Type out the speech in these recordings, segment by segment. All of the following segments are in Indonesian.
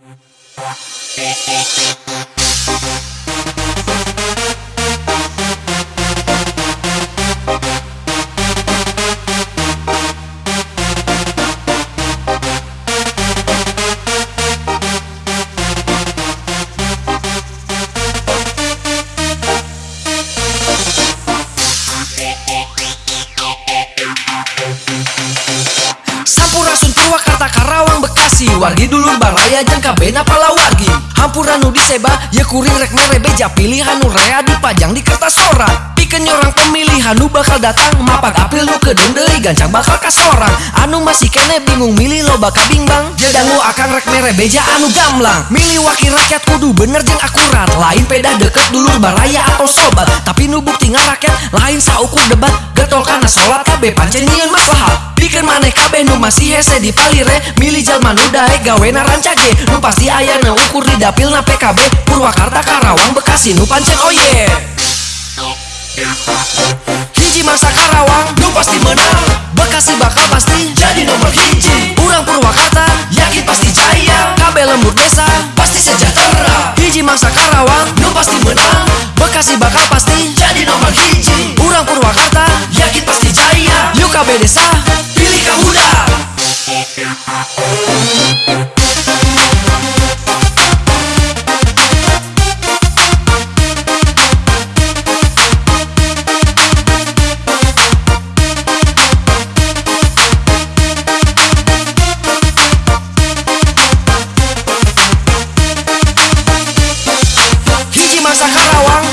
Sampurasun Bekasi Wargi dulur baraya jangka bena pala wargi Hampura nu diseba ya kuring rek merebeja pilihan nu rea dipajang di kertas sorak Pikeun orang pemilihan nu bakal datang mapak apil nu kedeung deui gancang bakal kasorang Anu masih kene bingung milih lo bakal bimbang Jadangu akan rek merebeja anu gamblang. Milih wakil rakyat kudu bener jeung akurat. Lain pedah deket dulur baraya atau sobat. Tapi nu bukti ngarakyat lain saukur debat. Gatol karena sholat kabeh pancen nyieun maslahat. Bikin maneh kabeh nu masih hese di palire. Milih jalma nu dae gawena rancage. Nu pasti aya na ukur di dapil na PKB Purwakarta Karawang Bekasi nu pancen oh yeah. Hiji masa Karawang nu pasti menang. Bekasi bakal pasti jadi nomor hiji. Urang Purwakarta yakin pasti jaya. Kabeh lembur desa pasti sejahtera. Hiji masa Karawang nu pasti menang. Bekasi bakal pasti jadi nomor hiji. Urang Purwakarta yakin pasti jaya. Yuk kabeh desa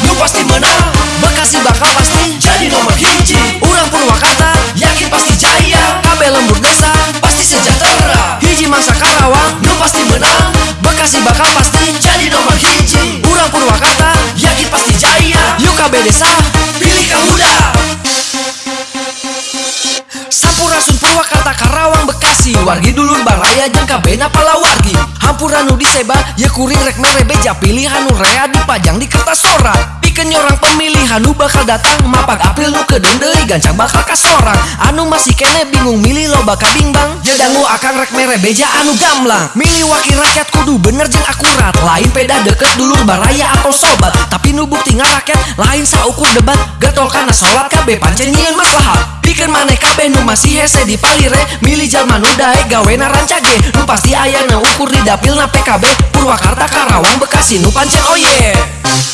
Nu pasti menang. Bekasi bakal pasti jadi nomor hiji Urang Purwakarta yakin pasti jaya. Kabeh lembur desa pasti sejahtera. Hiji masa Karawang nu pasti menang. Bekasi bakal pasti jadi nomor hiji Urang Purwakarta yakin pasti jaya. Yuk kabeh desa pilih kamuda Sampurasun Purwakarta Bekasi Wargi dulur jangka bena pala wargi Hampura nu diseba ya kuring rek merebeja pilihan nu rea dipajang di kertas sorak Pikeun orang pemilihan nu bakal datang mapak. Apil nu kedeung deui gancang bakal kasorang. Anu masih kene bingung milih lo bakal bimbang. Jadangu akan rek merebeja anu gamblang. Milih wakil rakyat kudu bener jeung akurat. Lain pedah deket dulur baraya atau sobat. Tapi nu bukti ngarakyat lain saukur debat. Gatol karena sholat kabeh pancen nyieun maslahat. Bikin maneh kabeh nu masih hese di palire. Milih jalma nu dae gawena rancage. Nu pasti aya na ukur di dapil na PKB Purwakarta Karawang Bekasi nu pancen oh yeah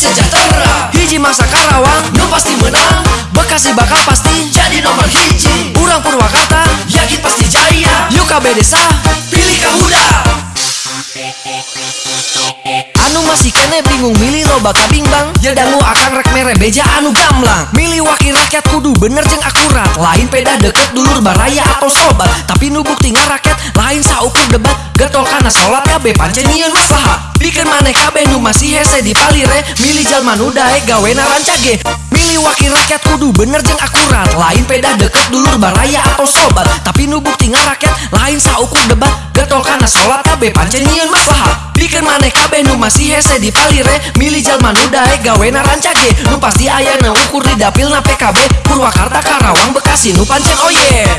sejahtera. Hiji masa Karawang nu pasti menang. Bekasi bakal pasti jadi nomor hiji. Urang Purwakarta yakin pasti jaya. Yuk kabeh desa pilih kamuda Anu masih kene bingung milih lo bakal bimbang. Jadangu akan rek merebeja anu gamblang. Milih wakil rakyat kudu bener jeung akurat. Lain pedah deket dulur baraya atau sobat. Tapi nu bukti ngarakyat lain saukur debat. Gatol karena sholat kabeh pancen maslahat. Bikin maneh kabeh nu masih hese di palire. Milih jalma nu dae gawena rancage. Milih wakil rakyat kudu bener jeung akurat. Lain pedah deket dulur baraya atau sobat. Tapi nu bukti ngarakyat lain saukur debat Gatol karena sholat kabeh pancen nyieun maslahat Bikin maneh kabeh nu masih hese di palire. Milih jalma nu dae gawena rancage. Nu pasti aya na ukur di dapil na PKB Purwakarta Karawang Bekasi nu pancen oh yeah.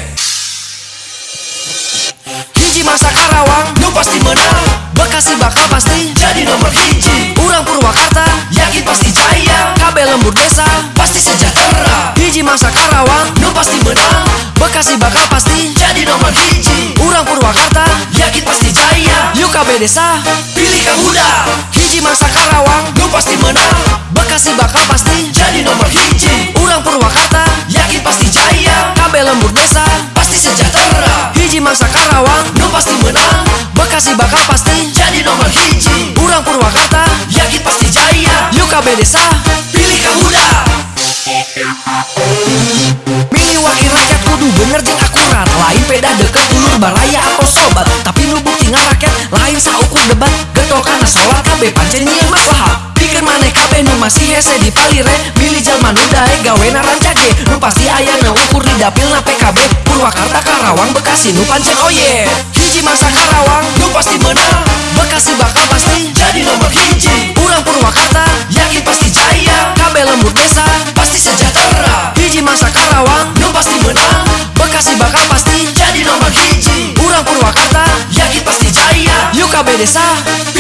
Hiji masa Karawang nu pasti menang. Bekasi bakal pasti jadi nomor hiji. Urang Purwakarta yakin pasti jaya. Kabeh lembur desa pasti sejahtera. Hiji masa Karawang nu pasti menang. Bekasi bakal pasti jadi nomor hiji Urang Purwakarta. Yakin pasti jaya. Yuk kabeh desa pilih kamuda Hiji masa Karawang. Nu pasti menang. Bekasi bakal pasti jadi nomor hiji. Urang Purwakarta. Yakin pasti jaya. Kabeh lembur desa. Pasti sejahtera. Hiji masa Karawang. Nu pasti menang. Bekasi bakal pasti jadi nomor hiji. Urang Purwakarta. Yakin pasti jaya. Yuk kabeh desa pilih kamuda Milih wakil rakyat kudu bener jeung akurat. Lain pedah deket dulur baraya atau sobat. Tapi nu bukti ngarakyat lain saukur debat. Gatol karena sholat kabeh pancen nyieun maslahat. Bikin maneh kabeh nu masih hese di palire. Milih jalma nu dae gawena rancage Nu pasti aya na ukur di dapil na PKB Purwakarta Karawang Bekasi nu pancen oh yeah hiji masa Karawang Nu pasti menang. Bekasi bakal pasti Jadi nomor hiji hiji